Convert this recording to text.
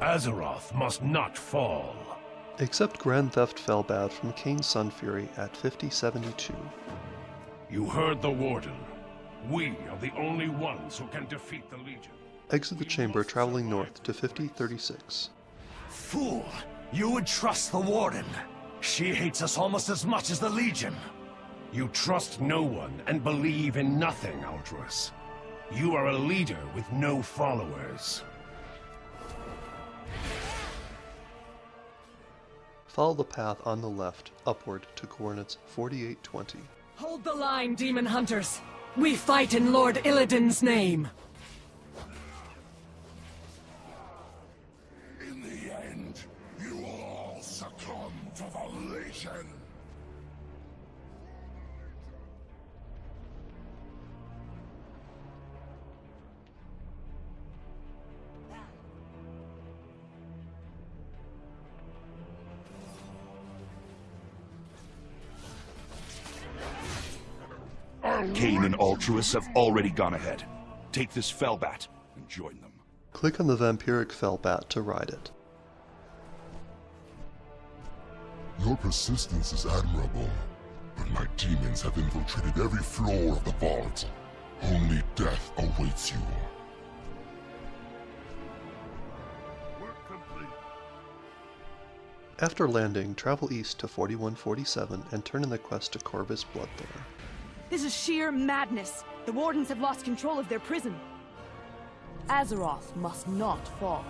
Azeroth must not fall. Except Grand Theft Felbat from Kayn Sunfury at 5072. You heard the Warden. We are the only ones who can defeat the Legion. Exit the chamber traveling north to 5036. Fool! You would trust the Warden! She hates us almost as much as the Legion! You trust no one and believe in nothing, Altruis. You are a leader with no followers. Follow the path on the left, upward to coordinates 4820. Hold the line, demon hunters! We fight in Lord Illidan's name! In the end, you will all succumb to the Legion. Kayn and Altruis have already gone ahead. Take this Felbat and join them. Click on the Vampiric Felbat to ride it. Your persistence is admirable, but my demons have infiltrated every floor of the vault. Only death awaits you. After landing, travel east to 4147 and turn in the quest to Korvas Bloodthorn. This is sheer madness. The Wardens have lost control of their prison. Azeroth must not fall.